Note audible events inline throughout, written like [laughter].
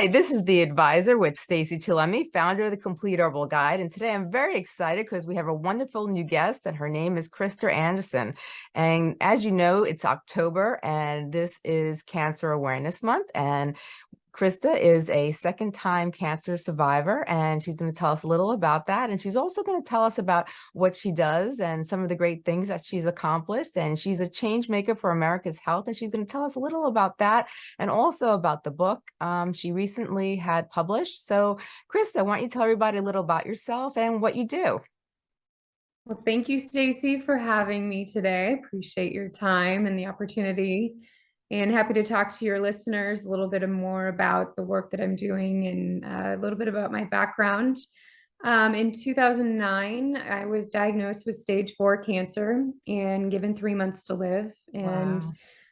Hi, this is the advisor with Stacey Chillemi, founder of the Complete Herbal Guide. And today I'm very excited because we have a wonderful new guest and her name is Krista Anderson. And as you know, it's October and this is Cancer Awareness Month. And Krista is a second time cancer survivor and she's going to tell us a little about that. And she's also going to tell us about what she does and some of the great things that she's accomplished. And she's a change maker for America's health. And she's going to tell us a little about that and also about the book um, she recently had published. So Krista, why don't you tell everybody a little about yourself and what you do? Well, thank you, Stacey, for having me today. Appreciate your time and the opportunity and happy to talk to your listeners a little bit more about the work that I'm doing and uh, a little bit about my background. Um, in 2009, I was diagnosed with stage four cancer and given three months to live. And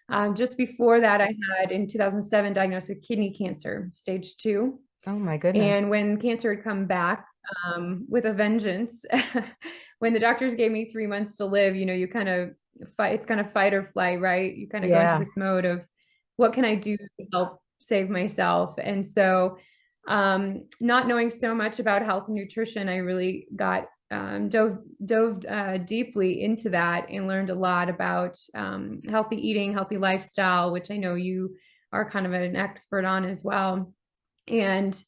wow. um, just before that, I had in 2007 diagnosed with kidney cancer, stage two. Oh my goodness. And when cancer had come back um, with a vengeance, [laughs] when the doctors gave me three months to live, you know, you kind of fight it's kind of fight or flight right? You kind of yeah. go into this mode of what can i do to help save myself? And so um, not knowing so much about health and nutrition i really got um, dove dove uh, deeply into that and learned a lot about um, healthy eating healthy lifestyle which i know you are kind of an expert on as well. And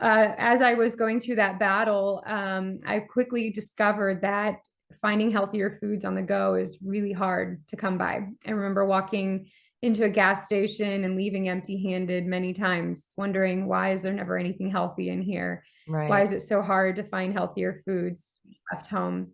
uh, as I was going through that battle, um, I quickly discovered that finding healthier foods on the go is really hard to come by. I remember walking into a gas station and leaving empty handed many times, wondering why is there never anything healthy in here? Right. Why is it so hard to find healthier foods left home?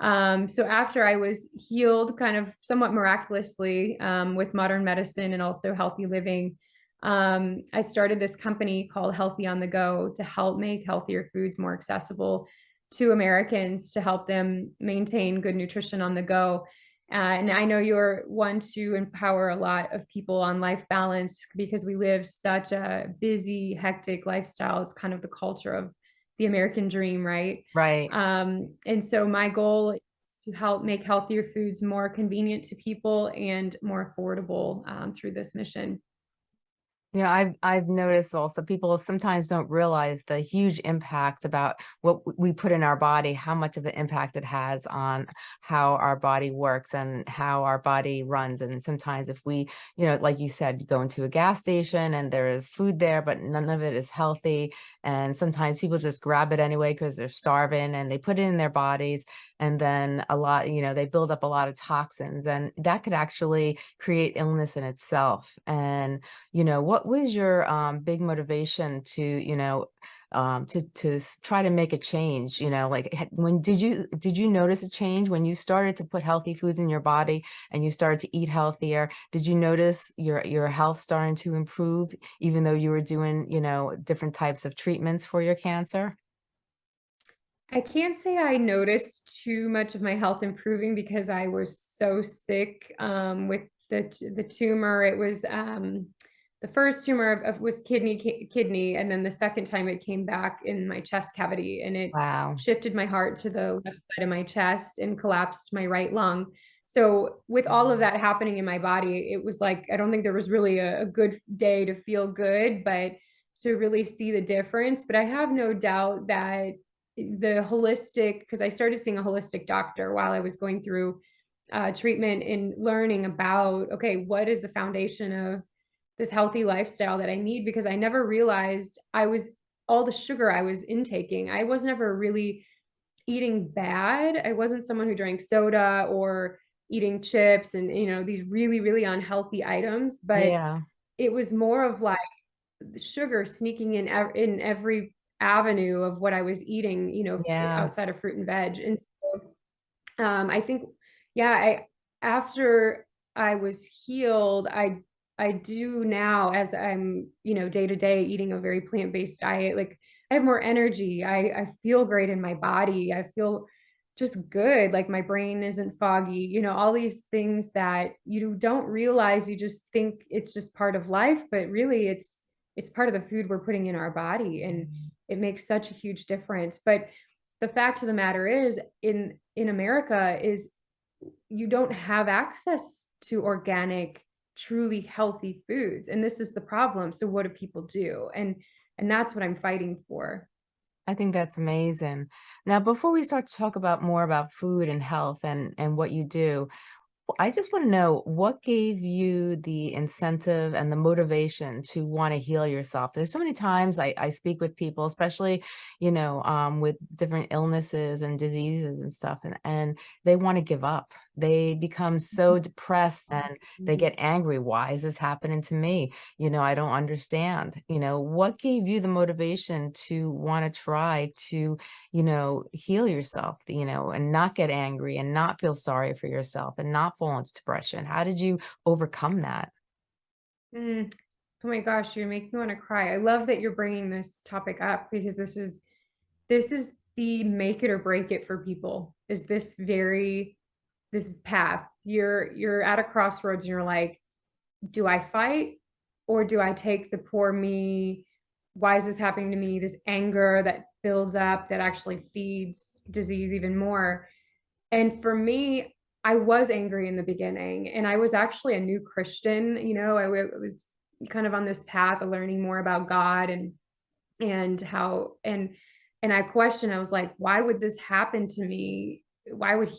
Um, so after I was healed kind of somewhat miraculously um, with modern medicine and also healthy living, um, I started this company called Healthy on the Go to help make healthier foods more accessible to Americans to help them maintain good nutrition on the go. Uh, and I know you're one to empower a lot of people on life balance because we live such a busy, hectic lifestyle. It's kind of the culture of the American dream, right? Right. Um, and so my goal is to help make healthier foods more convenient to people and more affordable um, through this mission. Yeah, I've I've noticed also people sometimes don't realize the huge impact about what we put in our body, how much of an impact it has on how our body works and how our body runs. And sometimes if we, you know, like you said, you go into a gas station and there is food there, but none of it is healthy. And sometimes people just grab it anyway because they're starving and they put it in their bodies and then a lot, you know, they build up a lot of toxins and that could actually create illness in itself. And, you know, what was your um, big motivation to, you know, um, to, to try to make a change, you know, like when did you, did you notice a change when you started to put healthy foods in your body and you started to eat healthier? Did you notice your, your health starting to improve, even though you were doing, you know, different types of treatments for your cancer? I can't say I noticed too much of my health improving because I was so sick um, with the the tumor. It was um, the first tumor of, of, was kidney ki kidney, and then the second time it came back in my chest cavity, and it wow. shifted my heart to the left side of my chest and collapsed my right lung. So with all of that happening in my body, it was like I don't think there was really a, a good day to feel good, but to really see the difference. But I have no doubt that the holistic, because I started seeing a holistic doctor while I was going through uh, treatment and learning about, okay, what is the foundation of this healthy lifestyle that I need? Because I never realized I was all the sugar I was intaking. I was never really eating bad. I wasn't someone who drank soda or eating chips and, you know, these really, really unhealthy items, but yeah. it was more of like sugar sneaking in, in every avenue of what I was eating, you know, yeah. outside of fruit and veg. And so um, I think, yeah, I after I was healed, I I do now as I'm, you know, day to day eating a very plant-based diet, like I have more energy. I, I feel great in my body. I feel just good. Like my brain isn't foggy, you know, all these things that you don't realize, you just think it's just part of life, but really it's, it's part of the food we're putting in our body. And mm-hmm it makes such a huge difference. But the fact of the matter is in, in America is you don't have access to organic truly healthy foods. And this is the problem. So what do people do? And and that's what I'm fighting for. I think that's amazing. Now, before we start to talk about more about food and health and and what you do, I just want to know what gave you the incentive and the motivation to want to heal yourself. There's so many times I, I speak with people, especially, you know, um, with different illnesses and diseases and stuff, and, and they want to give up. They become so depressed and they Mhm. get angry. Why is this happening to me? You know, I don't understand. You know, what gave you the motivation to want to try to you know, heal yourself, you know, and not get angry and not feel sorry for yourself and not fall into depression? How did you overcome that? Mm. Oh my gosh, you make me want to cry. I love that you're bringing this topic up because this is this is the make it or break it for people. Is this very this path. You're you're at a crossroads and you're like, do I fight or do I take the poor me? Why is this happening to me? This anger that builds up that actually feeds disease even more. And for me, I was angry in the beginning and I was actually a new Christian, you know, I was kind of on this path of learning more about God and and how and and I questioned, I was like, why would this happen to me? Why would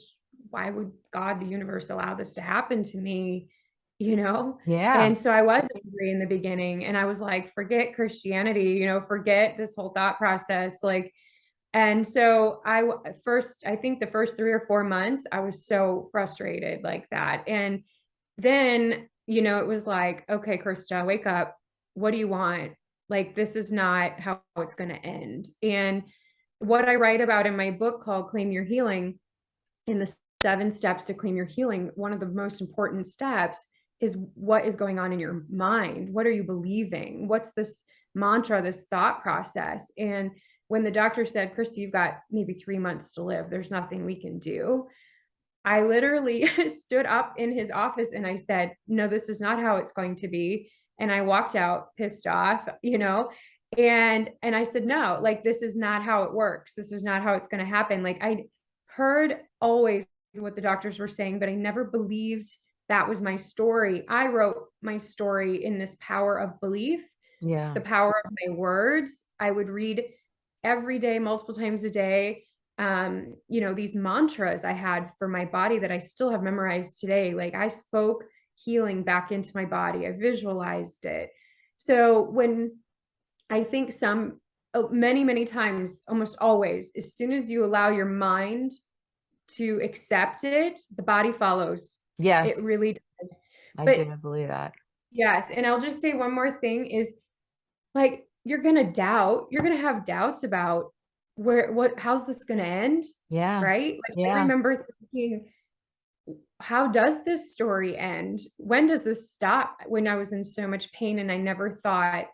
why would God, the universe allow this to happen to me? [laughs] You know? Yeah. And so I was angry in the beginning and I was like, forget Christianity, you know, forget this whole thought process. Like, and so I first, I think the first three or four months, I was so frustrated like that. And then, you know, it was like, okay, Krista, wake up. What do you want? Like, this is not how it's going to end. And what I write about in my book called Claim Your Healing, in the seven steps to claim your healing, one of the most important steps is what is going on in your mind. What are you believing? What's this mantra, this thought process? And when the doctor said, Christy, you've got maybe three months to live, there's nothing we can do. I literally [laughs] stood up in his office and I said, No, this is not how it's going to be. And I walked out pissed off, you know, and and I said, No, like this is not how it works. This is not how it's going to happen. Like I heard always what the doctors were saying, but I never believed that was my story. I wrote my story in this power of belief, Yeah. the power of my words. I would read every day, multiple times a day, um, you know, these mantras I had for my body that I still have memorized today. Like I spoke healing back into my body, I visualized it. So when I think some, uh, many, many times, almost always, as soon as you allow your mind to accept it, the body follows. Yes. It really does. I But do believe that. yes, and I'll just say one more thing is like you're gonna doubt, you're gonna have doubts about where what how's this gonna end, Yeah. right? Like I remember thinking, how does this story end? When does this stop? When I was in so much pain and I never thought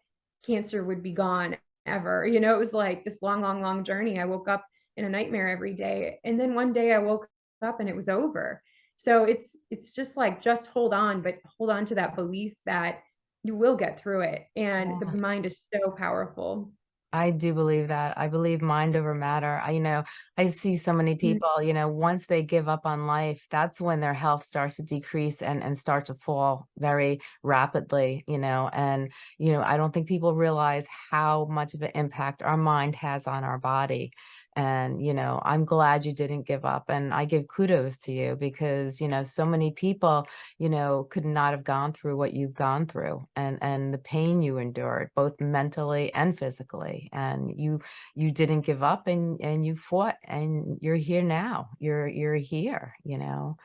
cancer would be gone ever. You know, it was like this long, long, long journey. I woke up in a nightmare every day. And then one day I woke up and it was over. So it's it's just like just hold on, but hold on to that belief that you will get through it. And the mind is so powerful. I do believe that. I believe mind over matter. I, you know, I see so many Mm, people, you know, once they give up on life, that's when their health starts to decrease and and start to fall very rapidly, you know. And, you know, I don't think people realize how much of an impact our mind has on our body. And, you know, I'm glad you didn't give up. And I give kudos to you because, you know, so many people you know, could not have gone through what you've gone through and and the pain you endured, both mentally and physically. And you you didn't give up and and you fought and you're here now. You're you're here, you know.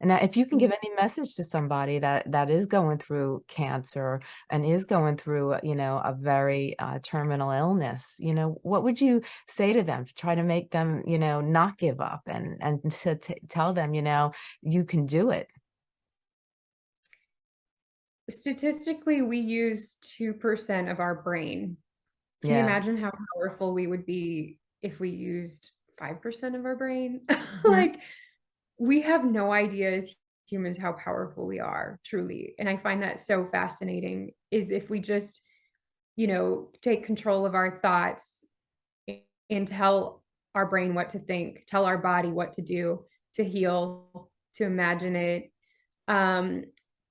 And if you can give mm. any message to somebody that that is going through cancer and is going through, uh, you know, a very uh, terminal illness, you know, what would you say to them to try to make them, you know, not give up and and to t- tell them, you know, you can do it. Statistically, we use 2% of our brain. Can you imagine how powerful we would be if we used 5% of our brain? [laughs] Like, we have no idea as humans how powerful we are, truly. And I find that so fascinating is if we just, you know, take control of our thoughts and tell our brain what to think, tell our body what to do to heal, to imagine it. Um,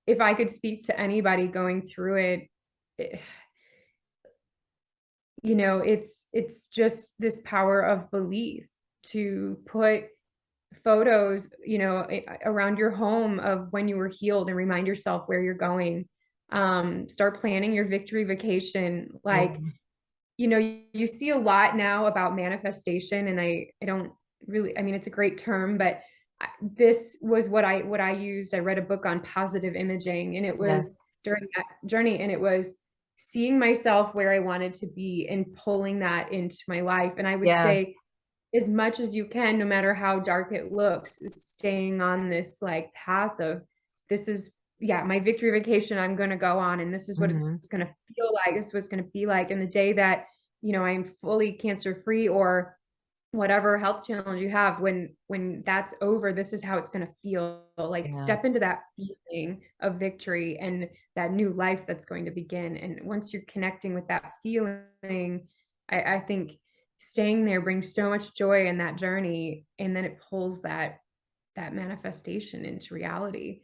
if I could speak to anybody going through it, it [sighs] you know, it's it's just this power of belief to put photos, you know, around your home of when you were healed and remind yourself where you're going. Um, start planning your victory vacation. Like, Mhm. you know, you, you see a lot now about manifestation and I, I don't really, I mean, it's a great term, but I- this was what I, what I used. I read a book on positive imaging and it Yes. was during that journey and it was seeing myself where I wanted to be and pulling that into my life. And I would Yeah. say as much as you can, no matter how dark it looks, staying on this like path of this is yeah, my victory vacation I'm gonna go on and this is what Mhm. it's gonna feel like, this is what it's gonna be like. And the day that, you know, I'm fully cancer free or whatever health challenge you have, when when that's over, this is how it's gonna feel. Like Yeah. step into that feeling of victory and that new life that's going to begin. And once you're connecting with that feeling, I, I think staying there brings so much joy in that journey and then it pulls that that manifestation into reality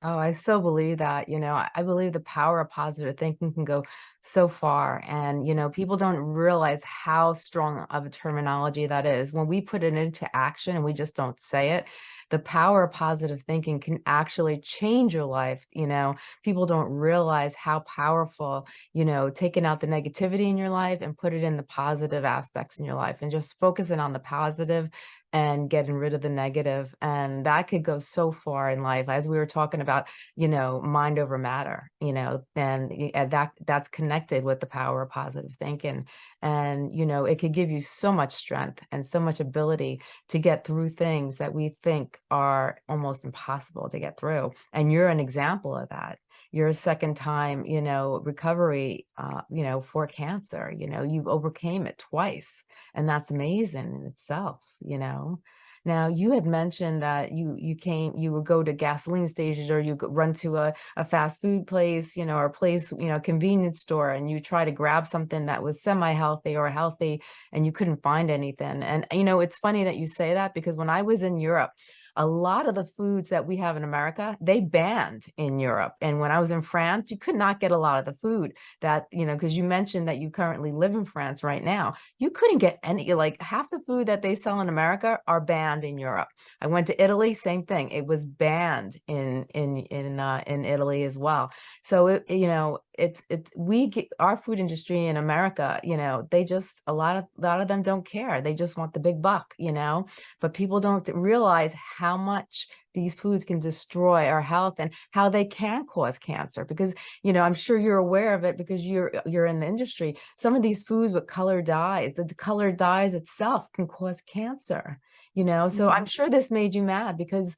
Oh, I so believe that, you know, I believe the power of positive thinking can go so far. And, you know, people don't realize how strong of a terminology that is. When we put it into action and we just don't say it, the power of positive thinking can actually change your life. You know, people don't realize how powerful, you know, taking out the negativity in your life and put it in the positive aspects in your life and just focusing on the positive and getting rid of the negative, and that could go so far in life, as we were talking about, you know, mind over matter, you know, and and that that's connected with the power of positive thinking, and, you know, it could give you so much strength and so much ability to get through things that we think are almost impossible to get through, and you're an example of that. You're a second time, you know, recovery, uh, you know, for cancer, you know, you've overcame it twice, and that's amazing in itself, you know? Now, you had mentioned that you you came you would go to gasoline stations or you run to a a fast food place, you know, or a place, you know, convenience store, and you try to grab something that was semi-healthy or healthy, and you couldn't find anything. And, you know, it's funny that you say that because when I was in Europe, a lot of the foods that we have in America, they banned in Europe. And when I was in France, you could not get a lot of the food that, you know, because you mentioned that you currently live in France right now. You couldn't get any, like half the food that they sell in America are banned in Europe. I went to Italy, same thing. It was banned in in in uh, in Italy as well. So it, you know, it's it's we get our food industry in America, you know, they just a lot of a lot of them don't care. They just want the big buck, you know. But people don't realize how much these foods can destroy our health and how they can cause cancer because you know i'm sure you're aware of it because you're you're in the industry some of these foods with color dyes the color dyes itself can cause cancer you know so i'm Mhm. sure this made you mad because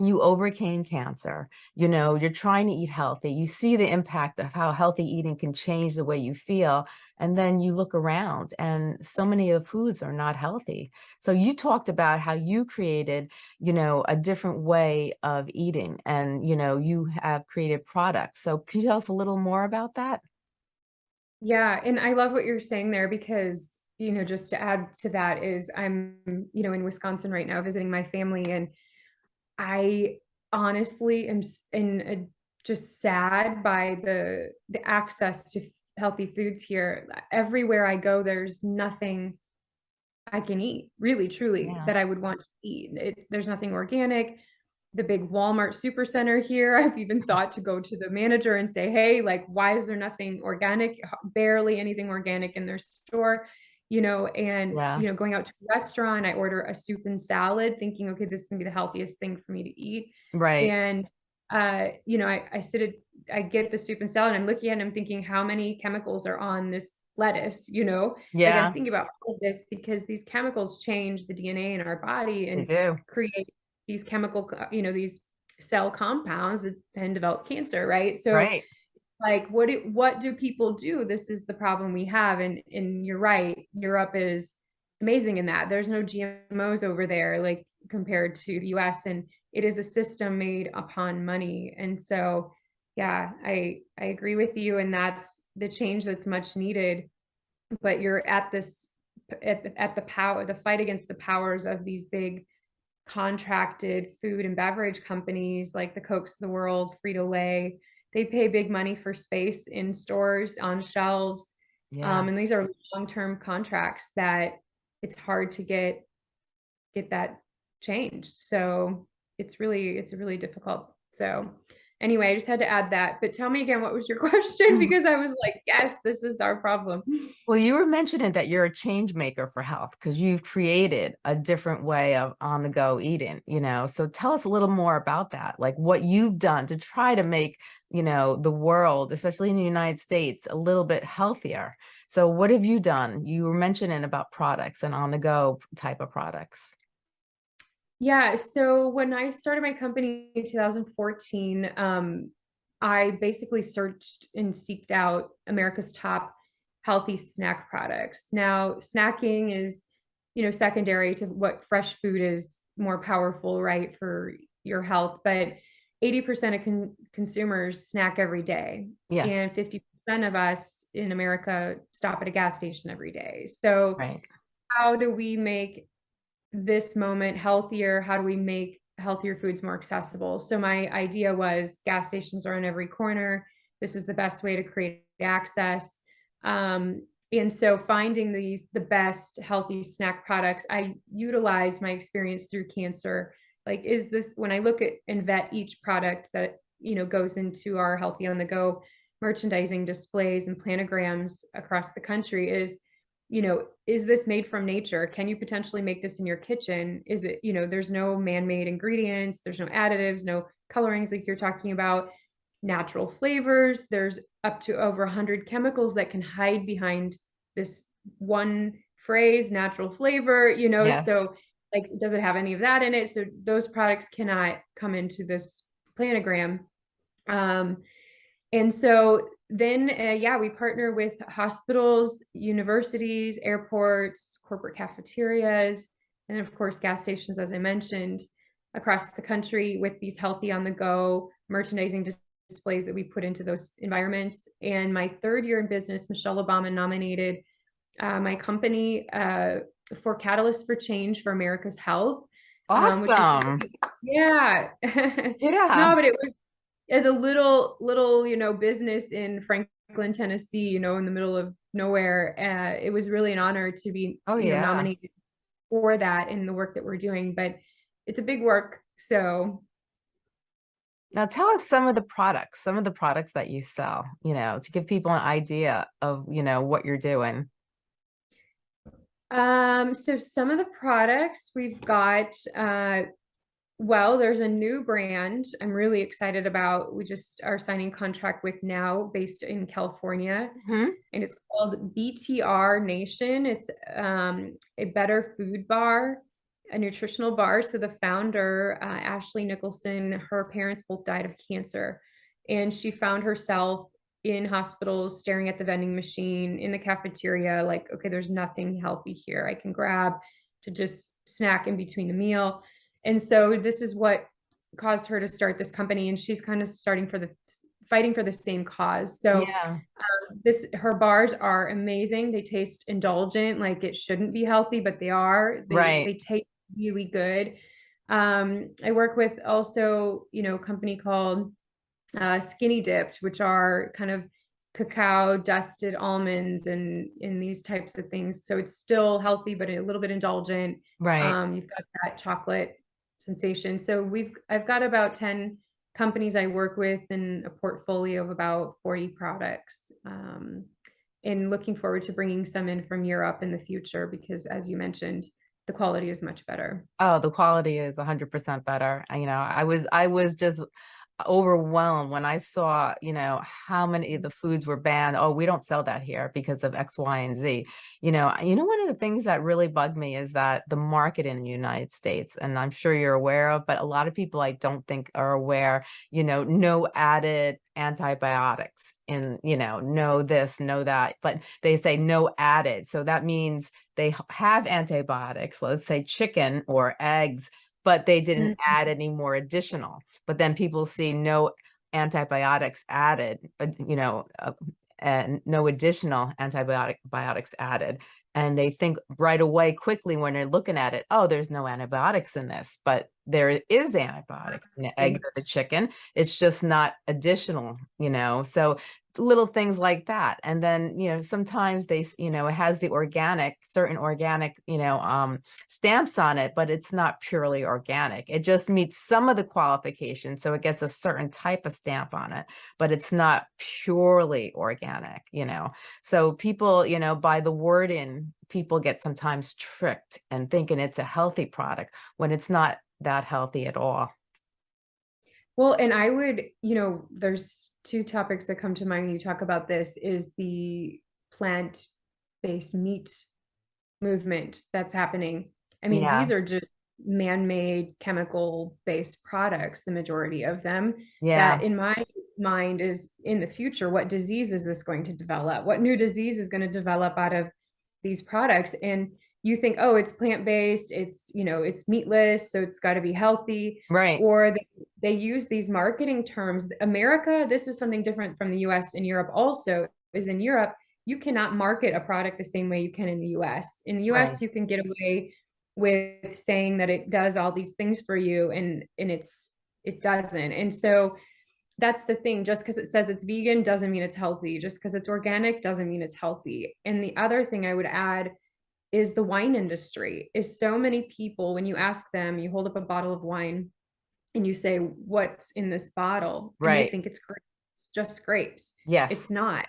you overcame cancer, you know, you're trying to eat healthy. You see the impact of how healthy eating can change the way you feel. And then you look around and so many of the foods are not healthy. So you talked about how you created, you know, a different way of eating and, you know, you have created products. So can you tell us a little more about that? Yeah, and I love what you're saying there because, you know, just to add to that is I'm, you know, in Wisconsin right now visiting my family and I honestly am in a just sad by the the access to healthy foods here. Everywhere I go, there's nothing I can eat, really, truly, Yeah, that I would want to eat. It there's nothing organic. The big Walmart supercenter here, [laughs] I've even thought to go to the manager and say, "Hey, like, why is there nothing organic? Barely anything organic in their store." You know, and, yeah, you know, going out to a restaurant, I order a soup and salad thinking, "Okay, this is gonna be the healthiest thing for me to eat." right. And, uh, you know, I I sit at I get the soup and salad, I'm looking at it, I'm thinking, "How many chemicals are on this lettuce?" You know? Like, I'm Yeah, thinking about all of this because these chemicals change the DNA in our body and create these chemical you know, these cell compounds that then develop cancer, right? So, Right. like, what do what do people do? This is the problem we have, and and you're right, Europe is amazing in that. There's no GMOs over there, like, compared to the US, and it is a system made upon money, and so, yeah, I I agree with you, and that's the change that's much needed, but you're at this at the at the power the fight against the powers of these big contracted food and beverage companies like the Cokes of the world, Frito-Lay. They pay big money for space in stores, on shelves. Yeah. Um, and these are long-term contracts that it's hard to get get that changed. So it's really it's really difficult. So anyway, I just had to add that. But tell me again, what was your [laughs] question? Mhm. Because I was like, yes, this is our problem. Well, you were mentioning that you're a change maker for health because you've created a different way of on the go eating, you know. So tell us a little more about that, like what you've done to try to make, you know, the world, especially in the United States, a little bit healthier. So what have you done? You were mentioning about products and on the go type of products. Yeah, so when I started my company in 2014, um, I basically searched and seeked out America's top healthy snack products. Now, snacking is, you know, secondary to what fresh food is more powerful, right, for your health. But 80% of con consumers snack every day, Yes, and 50% of us in America stop at a gas station every day. So, right. how do we make this moment healthier? How do we make healthier foods more accessible? So my idea was gas stations are on every corner. This is the best way to create access. Um, and so finding these the best healthy snack products, I utilize my experience through cancer. Like, is this when I look at and vet each product that you know goes into our healthy on the go merchandising displays and planograms across the country is you know, is this made from nature? Can you potentially make this in your kitchen? Is it, you know, there's no man-made ingredients, there's no additives, no colorings like you're talking about, natural flavors. There's up to over 100 chemicals that can hide behind this one phrase, natural flavor, you know, Yes. so like, does it have any of that in it? So those products cannot come into this planogram. Um, and so then, uh, yeah, we partner with hospitals, universities, airports, corporate cafeterias, and of course, gas stations, as I mentioned, across the country with these healthy on the go merchandising dis- displays that we put into those environments. And my third year in business, Michelle Obama nominated uh, my company uh, for Catalyst for Change for America's Health. um, Awesome. [laughs] yeah. [laughs] Yeah. No, but it was as a little little you know business in Franklin, Tennessee, you know, in the middle of nowhere. Uh, it was really an honor to be Oh, you know nominated for that in the work that we're doing. But it's a big work, so Now tell us some of the products, some of the products that you sell, you know, to give people an idea of, you know, what you're doing. Um, so some of the products we've got, uh, well, there's a new brand I'm really excited about. We just are signing contract with now based in California, Mhm. and it's called BTR Nation. It's um, a better food bar, a nutritional bar. So the founder, uh, Ashley Nicholson, her parents both died of cancer, and she found herself in hospitals staring at the vending machine in the cafeteria like okay there's nothing healthy here i can grab to just snack in between the meal and so this is what caused her to start this company and she's kind of starting for the fighting for the same cause so Yeah, this her bars are amazing they taste indulgent like it shouldn't be healthy but they are they, Right. they taste really good um i work with also you know a company called uh, SkinnyDipped, which are kind of cacao dusted almonds and in these types of things. So it's still healthy, but a little bit indulgent. right. Um, you've got that chocolate sensation. So we've I've got about 10 companies I work with and a portfolio of about 40 products. Um, and looking forward to bringing some in from Europe in the future because as you mentioned, the quality is much better. Oh, the quality is 100% better. You know, I was I was just overwhelmed when I saw, you know, how many of the foods were banned. Oh, we don't sell that here because of X, Y, and Z. You know, you know, one of the things that really bugged me is that the market in the United States, and I'm sure you're aware of, but a lot of people I don't think are aware, you know, no added antibiotics in, you know, no this, no that, but they say no added. So that means they have antibiotics, let's say chicken or eggs, but they didn't Mhm. add any more additional. But then people see no antibiotics added, uh, you know, uh, and no additional antibiotic biotics added. and they think right away quickly when they're looking at it, oh, there's no antibiotics in this, but there is antibiotics in the eggs or the chicken. It's just not additional, you know. So little things like that. And then, you know, sometimes they, you know, it has the organic, certain organic, you know, um, stamps on it, but it's not purely organic. It just meets some of the qualifications. So it gets a certain type of stamp on it, but it's not purely organic, you know. So people, you know, by the wording, people get sometimes tricked and thinking it's a healthy product when it's not that healthy at all. Well, and I would, you know, there's two topics that come to mind when you talk about this is the plant-based meat movement that's happening. I mean, Yeah. these are just man-made chemical-based products, the majority of them. Yeah. That in my mind is in the future, what disease is this going to develop? What new disease is going to develop out of these products? And you think, oh, it's plant-based, it's, you know, it's meatless, so it's got to be healthy. Right. Or they, they use these marketing terms. America, this is something different from the US and Europe also, is in Europe, you cannot market a product the same way you can in the US. In the US, Right. you can get away with saying that it does all these things for you and and it's it doesn't. And so that's the thing, just because it says it's vegan doesn't mean it's healthy. Just because it's organic doesn't mean it's healthy. And the other thing I would add is the wine industry is so many people when you ask them you hold up a bottle of wine and you say what's in this bottle and Right. they think it's grapes it's just grapes Yes. it's not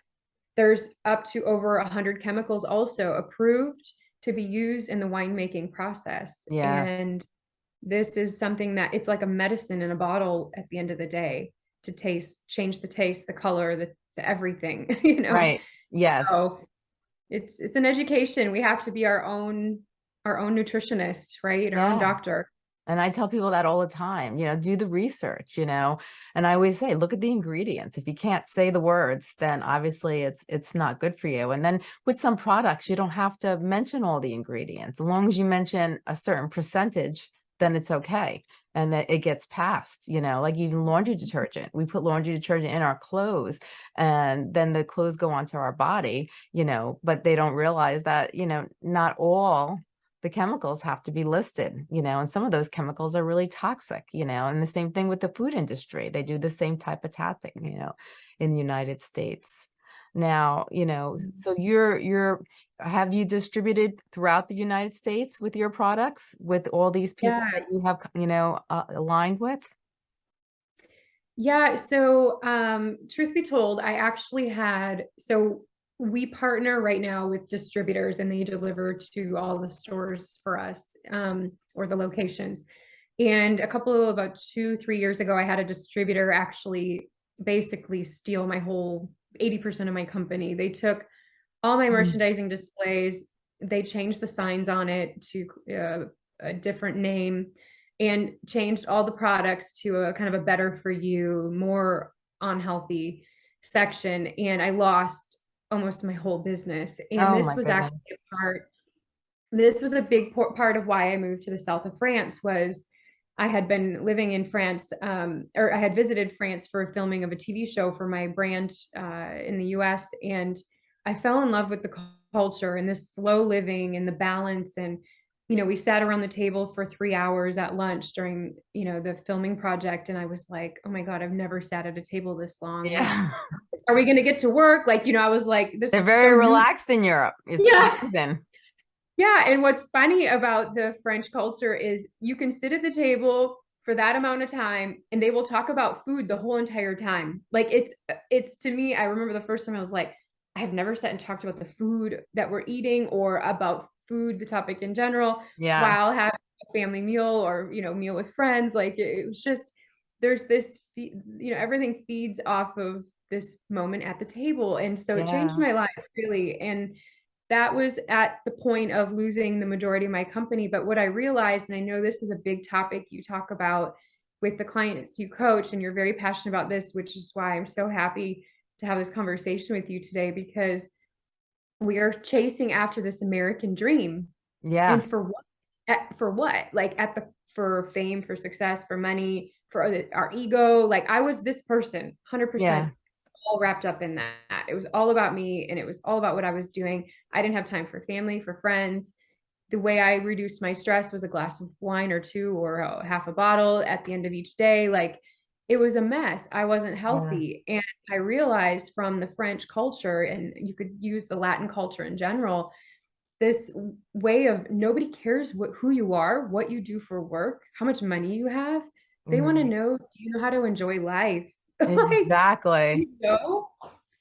there's up to over 100 chemicals also approved to be used in the winemaking process Yes. and this is something that it's like a medicine in a bottle at the end of the day to taste change the taste the color the, the everything [laughs] you know Right. Yes. so it's it's an education. We have to be our own our own nutritionist, right? Our own doctor. And I tell people that all the time, you know, do the research, you know, and I always say, look at the ingredients. If you can't say the words, then obviously it's it's not good for you. And then with some products, you don't have to mention all the ingredients. As long as you mention a certain percentage, then it's okay. And that it gets passed, you know, like even laundry detergent. We put laundry detergent in our clothes and then the clothes go onto our body, you know, but they don't realize that, you know, not all the chemicals have to be listed, you know, and some of those chemicals are really toxic, you know, and the same thing with the food industry. They do the same type of tactic, you know, in the United States. Now, you know, so you're you're have you distributed throughout the United States with your products with all these people Yeah. that you have, you know, uh, aligned with? Yeah, so um truth be told, I actually had so we partner right now with distributors and they deliver to all the stores for us um or the locations. And a couple of about 2 3 years ago I had a distributor actually basically steal my whole 80% of my company. They took all my Mm. merchandising displays, they changed the signs on it to uh, a different name and changed all the products to a kind of a better for you, more unhealthy section. And I lost almost my whole business. And Oh this was goodness. actually a part, this was a big part of why I moved to the south of France was I had been living in France, um, or I had visited France for filming of a TV show for my brand uh, in the US. And I fell in love with the culture and this slow living and the balance. And, you know, we sat around the table for three hours at lunch during, you know, the filming project. And I was like, oh my God, I've never sat at a table this long. Yeah. are we going to get to work? Like, you know, I was like, this They're is very so new relaxed in Europe. It's Yeah. Yeah, and what's funny about the French culture is you can sit at the table for that amount of time and they will talk about food the whole entire time. Like it's it's to me, I remember the first time I was like, I've never sat and talked about the food that we're eating or about food, the topic in general, Yeah. while having a family meal or you know, meal with friends. Like it, it was just there's this you know, everything feeds off of this moment at the table. And so it changed my life really. And that was at the point of losing the majority of my company. But what I realized, and I know this is a big topic you talk about with the clients you coach, and you're very passionate about this, which is why I'm so happy to have this conversation with you today because we are chasing after this American dream. Yeah. And for what? At, for what? Like at the for fame, for success, for money, for our ego. Like I was this person, 100% Yeah. All wrapped up in that. It was all about me and it was all about what I was doing. I didn't have time for family, for friends. The way I reduced my stress was a glass of wine or two or a half a bottle at the end of each day. Like it was a mess. I wasn't Yeah. healthy. And I realized from the French culture, and you could use the Latin culture in general, this way of nobody cares what who you are, what you do for work, how much money you have. They want to mm-hmm. know, do you know how to enjoy life? [laughs] Like, Exactly. you know?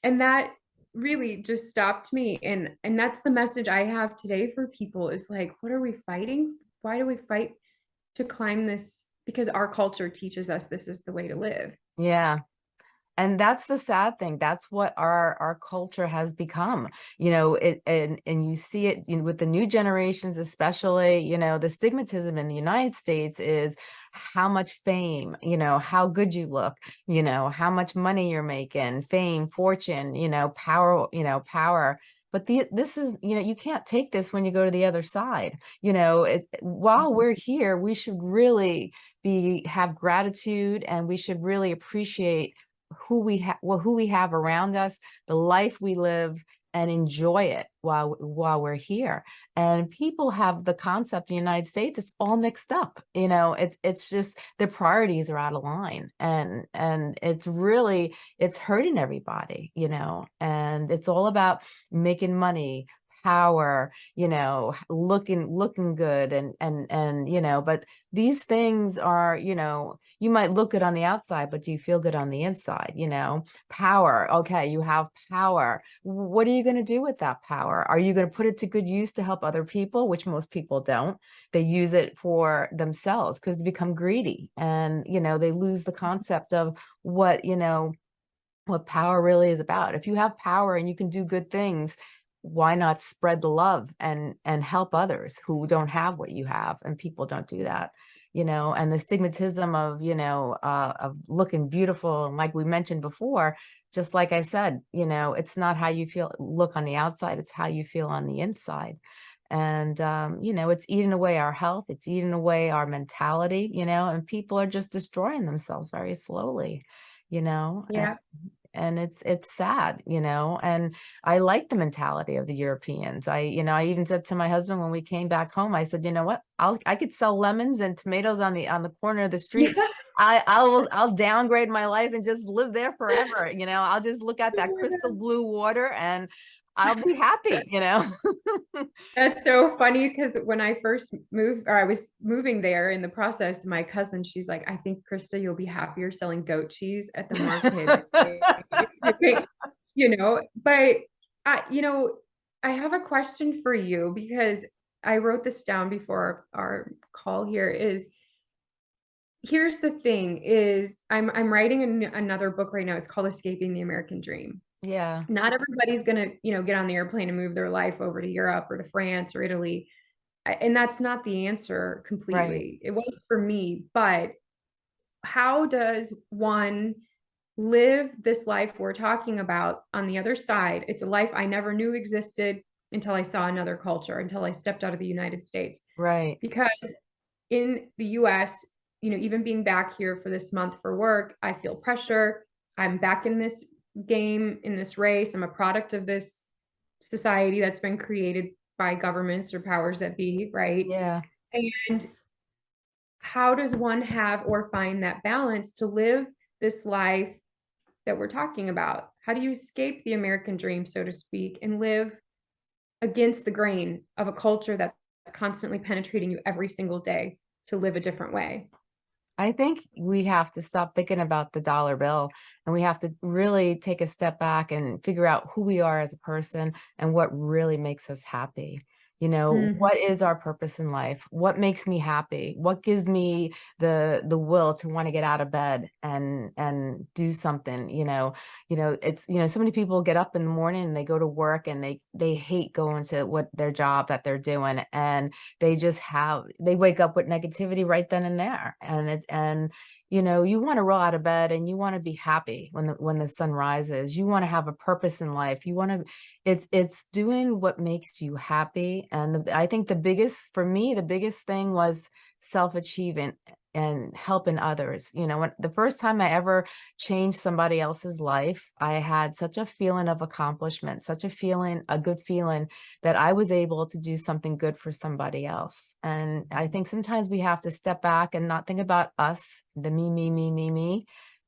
And that really just stopped me. And and that's the message I have today for people is like, what are we fighting? Why do we fight to climb this? Because our culture teaches us this is the way to live. Yeah. And that's the sad thing. That's what our our culture has become. You know, it and and you see it you know, with the new generations, especially, you know, the stigmatism in the United States is how much fame, you know, how good you look, you know, how much money you're making, fame, fortune, you know, power, you know, power. But the this is, you know, you can't take this when you go to the other side. You know, it, while Mhm. we're here, we should really be have gratitude and we should really appreciate who we have well, who we have around us, the life we live and enjoy it while while we're here. And people have the concept in the United States, it's all mixed up. You know, it's it's just their priorities are out of line and and it's really it's hurting everybody, you know, and it's all about making money, power, you know, looking looking good and and and you know, but these things are, you know, you might look good on the outside, but do you feel good on the inside? You know, power. Okay, you have power. What are you going to do with that power? Are you going to put it to good use to help other people, which most people don't? They use it for themselves because they become greedy and, you know, they lose the mm-hmm. concept of what, you know, what power really is about. If you have power and you can do good things, why not spread the love and and help others who don't have what you have and people don't do that you know? And the stigmatism of you know uh of looking beautiful like we mentioned before just like i said you know it's not how you feel look on the outside it's how you feel on the inside. And um you know it's eating away our health it's eating away our mentality you know and people are just destroying themselves very slowly you know? Yeah. It's it's sad you know and i like the mentality of the europeans. I you know i even said to my husband when we came back home i said you know what? I'll i could sell lemons and tomatoes on the on the corner of the [laughs] street. I i'll i'll downgrade my life and just live there forever you know? I'll just look at that [laughs] crystal blue water and i'll be happy you know [laughs] That's so funny because when I first moved, or I was moving there in the process, my cousin, she's like, I think, Krista, you'll be happier selling goat cheese at the market. [laughs] You know, but I, you know, I have a question for you because I wrote this down before our call here is here's the thing is I'm I'm writing an, another book right now. It's called Escaping the American Dream yeah not everybody's going to, you know, get on the airplane and move their life over to Europe or to France or Italy. And that's not the answer right completely. It was for me, but how does one live this life we're talking about on the other side? It's a life I never knew existed until I saw another culture, until I stepped out of the United States. right Because in the US, you know, even being back here for this month for work, I feel pressure. I'm back in this game, in this race. I'm a product of this society that's been created by governments or powers that be, right? yeah And how does one have or find that balance to live this life that we're talking about? How do you escape the American dream, so to speak, and live against the grain of a culture that's constantly penetrating you every single day to live a different way? I think we have to stop thinking about the dollar bill and we have to really take a step back and figure out who we are as a person and what really makes us happy. You know, Mhm. what is our purpose in life? What makes me happy? What gives me the the will to want to get out of bed and and do something, you know? You know, it's you know, so many people get up in the morning and they go to work and they they hate going to what their job that they're doing and they just have they wake up with negativity right then and there and it and you know you want to roll out of bed and you want to be happy when the when the sun rises. You want to have a purpose in life. You want to it's it's doing what makes you happy. And the, i think the biggest for me the biggest thing was self-achievement and helping others. You know, when the first time I ever changed somebody else's life, I had such a feeling of accomplishment, such a feeling, a good feeling that I was able to do something good for somebody else. And I think sometimes we have to step back and not think about us, the me, me, me, me, me,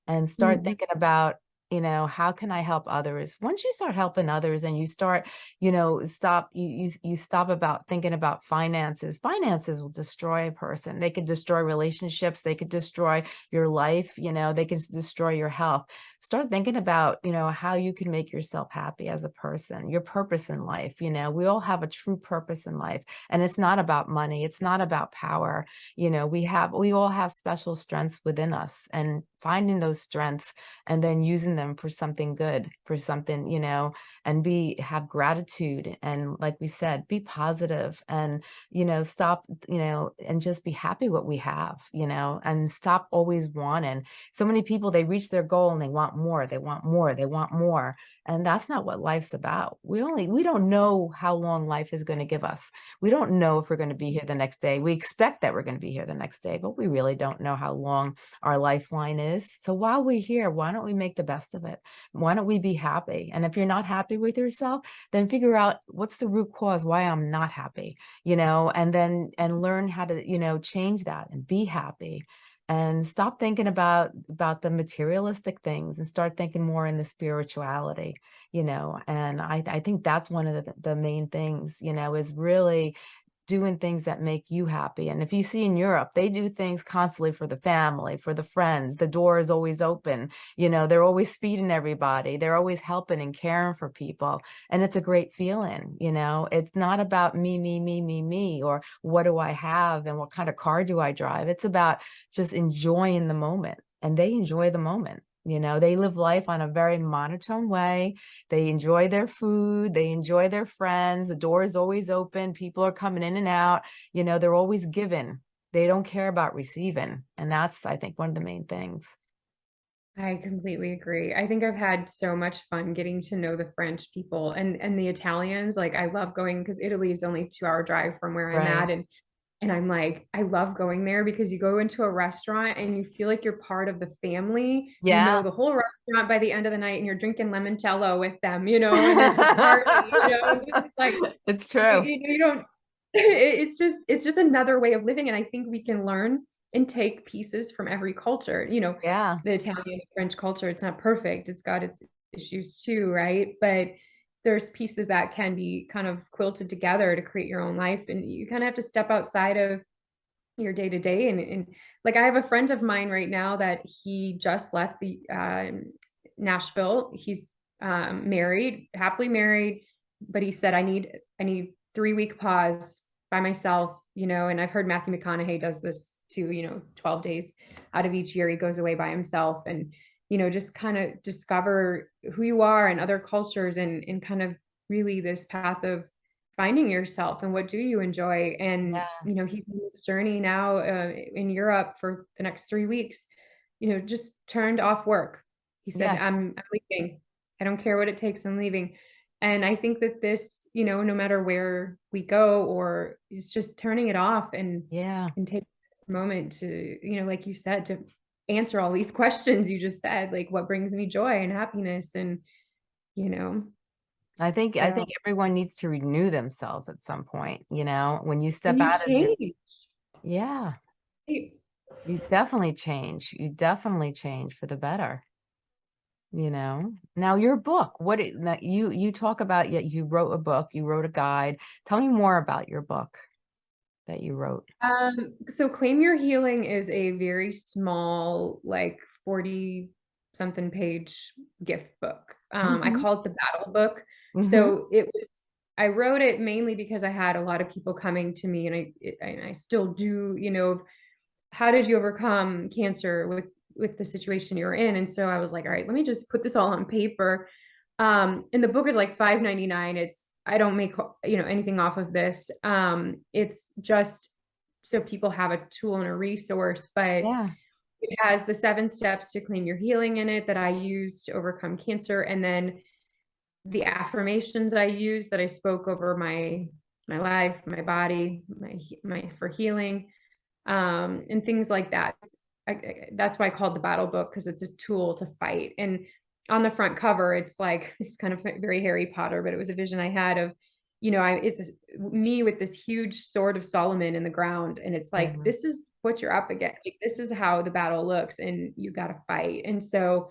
and start Mhm. thinking about you know, how can I help others? Once you start helping others and you start, you know, stop, you, you, you stop about thinking about finances. Finances will destroy a person. They could destroy relationships. They could destroy your life. You know, they could destroy your health. Start thinking about, you know, how you can make yourself happy as a person, your purpose in life. You know, we all have a true purpose in life and it's not about money. It's not about power. You know, we have, we all have special strengths within us and finding those strengths and then using them for something good, for something, you know, and be have gratitude and like we said, be positive and, you know, stop, you know, and just be happy what we have, you know, and stop always wanting. So many people they reach their goal and they want more, they want more, they want more. And that's not what life's about. We only we don't know how long life is going to give us. We don't know if we're going to be here the next day. We expect that we're going to be here the next day, but we really don't know how long our lifeline is. So while we're here, why don't we make the best of it? Why don't we be happy? And if you're not happy with yourself, then figure out what's the root cause why I'm not happy, you know, and then and learn how to, you know, change that and be happy and stop thinking about about the materialistic things and start thinking more in the spirituality you know and i i think that's one of the, the main things you know is really doing things that make you happy. And if you see in Europe, they do things constantly for the family, for the friends. The door is always open. You know, they're always feeding everybody. They're always helping and caring for people. And it's a great feeling, you know, it's not about me, me, me, me, me, or what do I have and what kind of car do I drive? It's about just enjoying the moment and they enjoy the moment. You know, they live life on a very monotone way. They enjoy their food. They enjoy their friends. The door is always open. People are coming in and out. You know, they're always giving. They don't care about receiving. And that's, I think, one of the main things. I completely agree. I think I've had so much fun getting to know the French people and and the Italians. Like I love going because Italy is only two hour drive from where I'm at. And and I'm like, I love going there because you go into a restaurant and you feel like you're part of the family. You Yeah. know the whole restaurant by the end of the night and you're drinking limoncello with them, you know, and it's a party, you [laughs] know, it's like it's you, true. you don't [laughs] it's just it's just another way of living. And I think we can learn and take pieces from every culture. You know, Yeah. the Italian French culture, it's not perfect. It's got its issues too, right? But there's pieces that can be kind of quilted together to create your own life and you kind of have to step outside of your day to day and, and like I have a friend of mine right now that he just left the um, Nashville. He's um, married, happily married, but he said I need I need three week pause by myself, you know. And I've heard Matthew McConaughey does this too. You know, twelve days out of each year he goes away by himself and you know just kind of discover who you are and other cultures and and kind of really this path of finding yourself and what do you enjoy and Yeah. you know he's in this journey now uh, in europe for the next three weeks you know just turned off work he said Yes. i'm, I'm leaving i don't care what it takes i'm leaving and i think that this you know no matter where we go or it's just turning it off and Yeah. and take this moment to you know like you said to answer all these [laughs] questions you just said like what brings me joy and happiness and you know I think I think everyone needs to renew themselves at some point, you know, when you step you out of your change yeah, Hey, you definitely change. You definitely change for the better, you know. Now your book, what it, you you talk about yet you wrote a book, you wrote a guide. Tell me more about your book that you wrote. Um, so Claim Your Healing is a very small, like 40 something page gift book. Um, I Mhm. call it the battle book. Mhm. So it was, I wrote it mainly because I had a lot of people coming to me and I, it, and I still do, you know, how did you overcome cancer with, with the situation you're in? And so I was like, all right, let me just put this all on paper. Um, and the book is like 5.99. It's I don't make you know anything off of this. Um, it's just so people have a tool and a resource, but Yeah. it has the seven steps to claim your healing in it that I use to overcome cancer, and then the affirmations I use that I spoke over my my life, my body, my my for healing. um, and things like that. I, I- that's why I called the battle book because it's a tool to fight. And on the front cover, it's like [laughs] it's kind of very Harry Potter, but it was a vision I had of, you know, I it's me with this huge sword of Solomon in the ground, and it's like Mhm. this is what you're up against. Like, this is how the battle looks, and you got to fight. And so,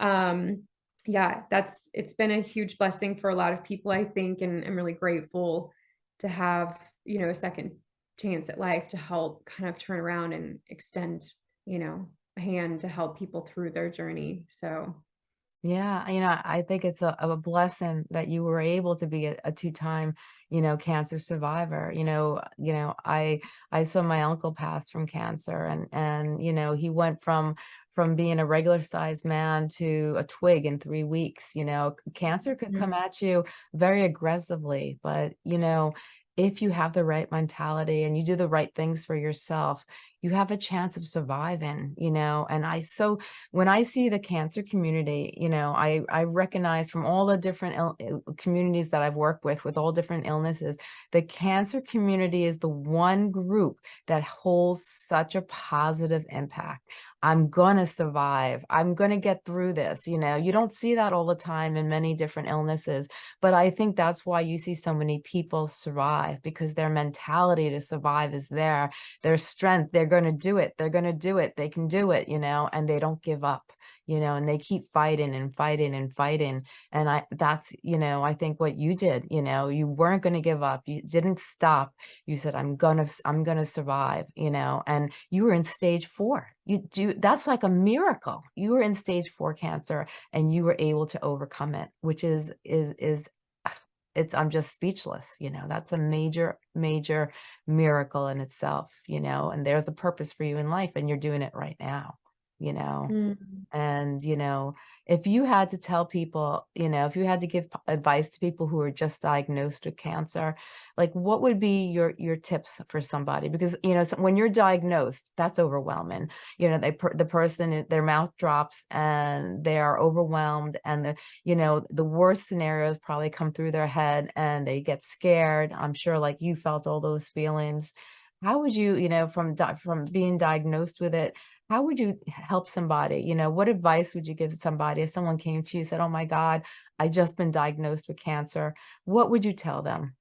um, yeah, that's it's been a huge blessing for a lot of people, I think, and I'm really grateful to have you know a second chance at life to help kind of turn around and extend you know a hand to help people through their journey. So. Yeah, you know, I think it's a, a blessing that you were able to be a, a two-time, you know, cancer survivor. You know, you know, I I saw my uncle pass from cancer, and and you know, he went from from being a regular sized man to a twig in three weeks. You know, cancer could come Mhm. at you very aggressively, but you know, if you have the right mentality and you do the right things for yourself, you have a chance of surviving. You know, and I so when I see the cancer community, you know, I I recognize from all the different communities that I've worked with, with all different illnesses, the cancer community is the one group that holds such a positive impact. I'm gonna survive. I'm gonna get through this. You know, you don't see that all the time in many different illnesses, but I think that's why you see so many people survive because their mentality to survive is there. Their strength they're to do it. They're to do it. They can do it you know? And they don't give up you know and they keep fighting and fighting and fighting and i that's you know i think what you did you know you weren't going to give up you didn't stop you said i'm gonna I'm gonna survive you know and you were in stage four you do that's like a miracle you were in stage four cancer and you were able to overcome it which is is is [sighs] it's i'm just speechless you know that's a major major miracle in itself, you know, and there's a purpose for you in life and you're doing it right now, you know. Mm. And, you know, if you had to tell people, you know, if you had to give advice to people who are just diagnosed with cancer, like what would be your your tips for somebody? Because, you know, when you're diagnosed, that's overwhelming. You know, they per, the person their mouth drops and they are overwhelmed and the, you know, the worst scenarios probably come through their head and they get scared. I'm sure like you felt all those feelings. How would you, you know, from from being diagnosed with it, how would you help somebody? You know, what advice would you give somebody if someone came to you and said, "Oh my God, I just been diagnosed with cancer." What would you tell them?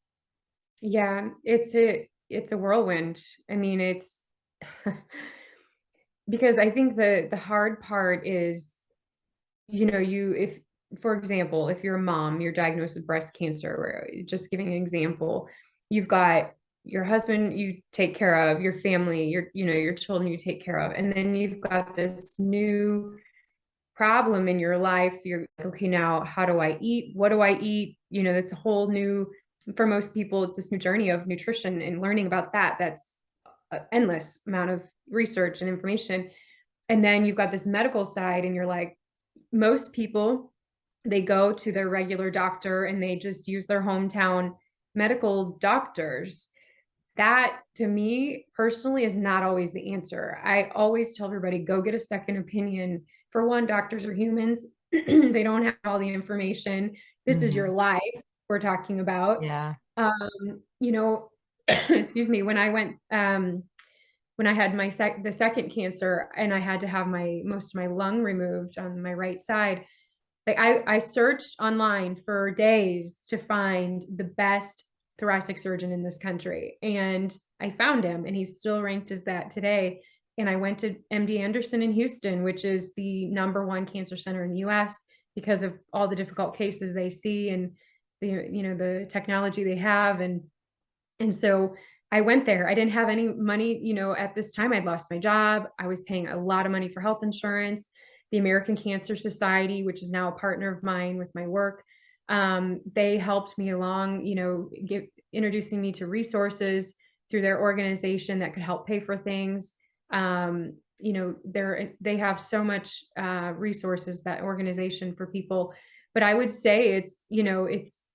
Yeah, it's a it's a whirlwind. I mean, it's [laughs] because I think the the hard part is, you know, you if for example, if you're a mom, you're diagnosed with breast cancer, or uh, just giving an example, you've got your husband you take care of, your family, your you know, your children you take care of, and then you've got this new problem in your life, you're like, okay, now how do I eat? What do I eat? You know, that's a whole new, for most people, it's this new journey of nutrition and learning about that. That's an endless amount of research and information. And then you've got this medical side, and you're like, most people, they go to their regular doctor and they just use their hometown medical doctors that to me personally is not always the answer. I always tell everybody go get a second opinion. For one, doctors are humans. [clears throat] they don't have all the information. This is your Mhm. life we're talking about. Yeah. Um, you know, [clears throat] excuse me, when I went um when I had my sec the second cancer and I had to have my most of my lung removed on my right side, like I I searched online for days to find the best thoracic surgeon in this country, and I found him, and he's still ranked as that today. And I went to MD Anderson in Houston, which is the number one cancer center in the US because of all the difficult cases they see and the you know the technology they have and and so I went there. I didn't have any money, you know, at this time. I'd lost my job. I was paying a lot of money for health insurance. The American Cancer Society, which is now a partner of mine with my work, um, they helped me along, you know, introducing me to resources through their organization that could help pay for things. Um, you know, they're they have so much uh, resources that organization for people. But I would say it's, you know, it's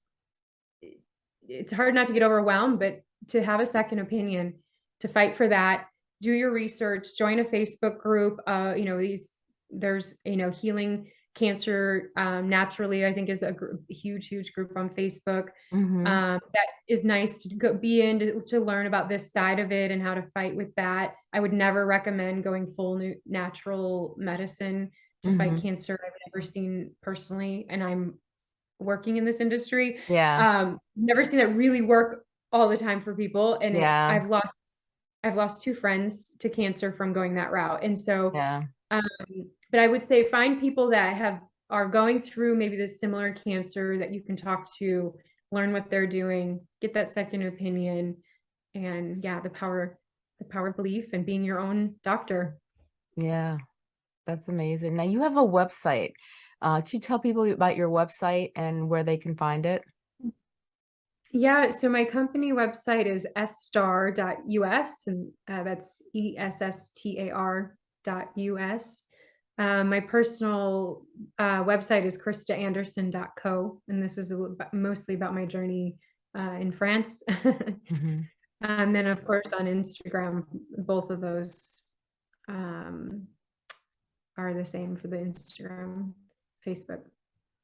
it's hard not to get overwhelmed, but to have a second opinion, to fight for that, do your research, join a Facebook group. Uh, you know, these there's you know healing Cancer um, Naturally, I think is a huge, huge group on Facebook. Mhm. Um, that is nice to go be in to, to learn about this side of it and how to fight with that. I would never recommend going full new natural medicine to fight Mhm. cancer. I've never seen personally, and I'm working in this industry. Yeah. Um, never seen it really work all the time for people, and it, Yeah. I've lost I've lost two friends to cancer from going that route, and so Yeah. um, but I would say find people that have are going through maybe this similar cancer that you can talk to, learn what they're doing, get that second opinion, and yeah, the power the power of belief and being your own doctor. Yeah. That's amazing. Now you have a website. Uh, can you tell people about your website and where they can find it? Yeah, so my company website is sstar.us, and uh, that's E S S T A R dot US. Um, my personal uh, website is kristaanderson.co, and this is a mostly about my journey uh, in France. [laughs] Mhm. And then, of course, on Instagram, both of those um, are the same for the Instagram, Facebook.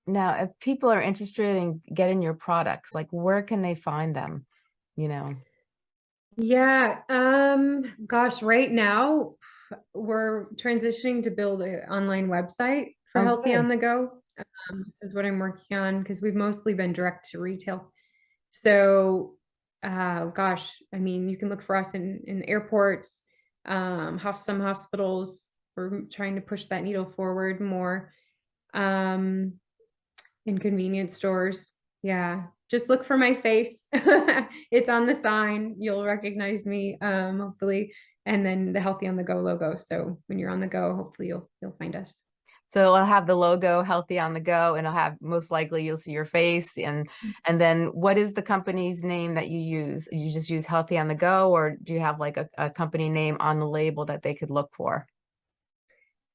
Now, if people are interested in getting your products, like where can they find them? You know? Yeah, um, gosh, right now we're transitioning to build an online website for Oh, Healthy on the Go. Um, this is what I'm working on because we've mostly been direct to retail. So, uh, gosh, I mean, you can look for us in in airports, um, some hospitals. We're trying to push that needle forward more. Um, in convenience stores. Yeah, just look for my face. [laughs] It's on the sign. You'll recognize me, um, hopefully. And then the Healthy on the Go logo. So when you're on the go, hopefully you'll you'll find us. So I'll have the logo healthy on the go and I'll have most likely you'll see your face and and then what is the company's name that you use? You just use healthy on the go or do you have like a, a company name on the label that they could look for?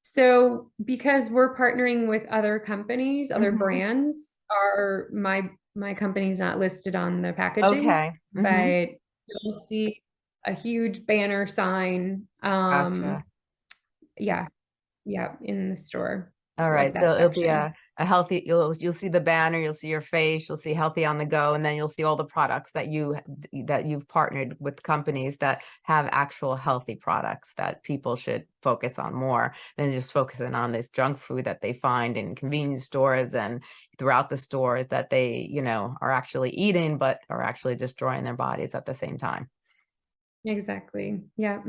So because we're partnering with other companies, other Mhm. brands, are my my company's not listed on the packaging, Okay. Mhm. but you'll see a huge banner sign. Um, Gotcha. yeah, yeah, in the store, All right, so it'll be a a healthy you'll you'll see the banner, you'll see your face, you'll see healthy on the go, and then you'll see all the products that you that you've partnered with companies that have actual healthy products that people should focus on more than just focusing on this junk food that they find in convenience stores and throughout the stores that they, you know, are actually eating, but are actually destroying their bodies at the same time. Exactly. Yeah.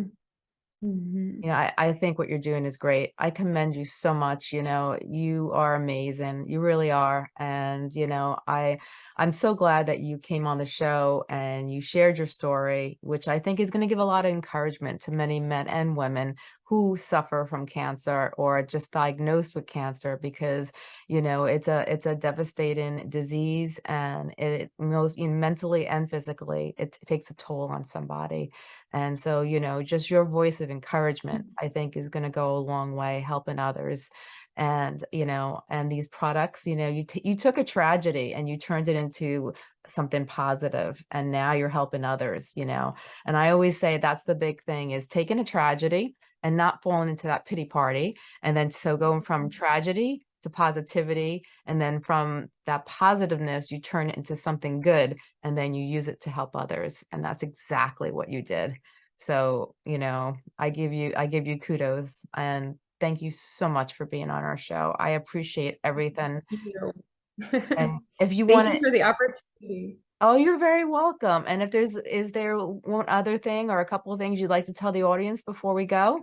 Mhm. You know, I, I think what you're doing is great. I commend you so much. You know, you are amazing. You really are. And, you know, I I'm so glad that you came on the show and you shared your story, which I think is going to give a lot of encouragement to many men and women who suffer from cancer or just diagnosed with cancer because, you know, it's a it's a devastating disease and it most you know, mentally and physically it takes a toll on somebody. And so, you know, just your voice of encouragement, mm-hmm. I think, is going to go a long way helping others. And, you know, and these products, you know, you you took a tragedy and you turned it into something positive and now you're helping others, you know. And I always say that's the big thing is taking a tragedy and not falling into that pity party. And then so going from mm-hmm. tragedy to positivity and then from that positiveness you turn it into something good and then you use it to help others and that's exactly what you did. So you know i give you i give you kudos and thank you so much for being on our show. I appreciate everything. You. and [laughs] if you want to for the opportunity. oh you're very welcome. And if there's is there one other thing or a couple of things you'd like to tell the audience before we go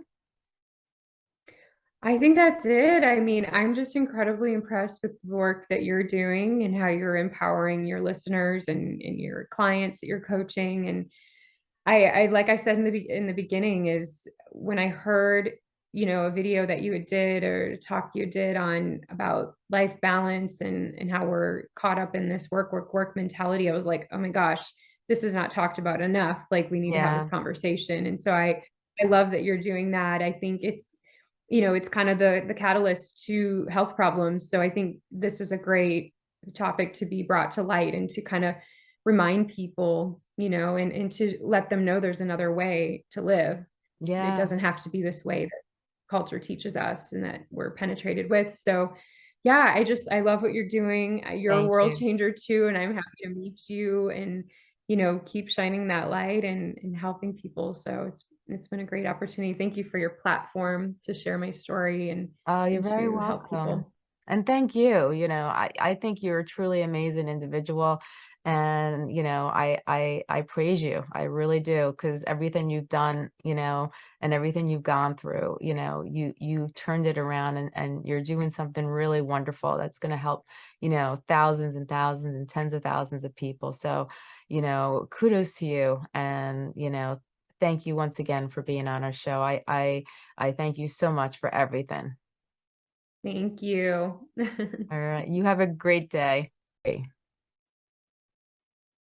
I think that's it. I mean, I'm just incredibly impressed with the work that you're doing and how you're empowering your listeners and, and your clients that you're coaching. And I, I like I said in the in the beginning is when I heard, you know, a video that you had did or a talk you did on about life balance and and how we're caught up in this work work work mentality. I was like, oh my gosh, this is not talked about enough. Like we need to have this conversation. And so I I love that you're doing that. I think it's you know, it's kind of the the catalyst to health problems. So I think this is a great topic to be brought to light and to kind of remind people, you know, and and to let them know there's another way to live. Yeah. It doesn't have to be this way that culture teaches us and that we're penetrated with. So yeah, I just I love what you're doing. uh, You're a world you. changer too, and I'm happy to meet you and you know keep shining that light and and helping people. So it's it's been a great opportunity. Thank you for your platform to share my story and Oh, you're and very welcome. And thank you, you know, I I think you're a truly amazing individual and, you know, I I I praise you. I really do because everything you've done, you know, and everything you've gone through, you know, you you turned it around and and you're doing something really wonderful that's going to help, you know, thousands and thousands and tens of thousands of people. So, you know, kudos to you and, you know, thank you once again for being on our show. I I I thank you so much for everything. Thank you. [laughs] All right. You have a great day.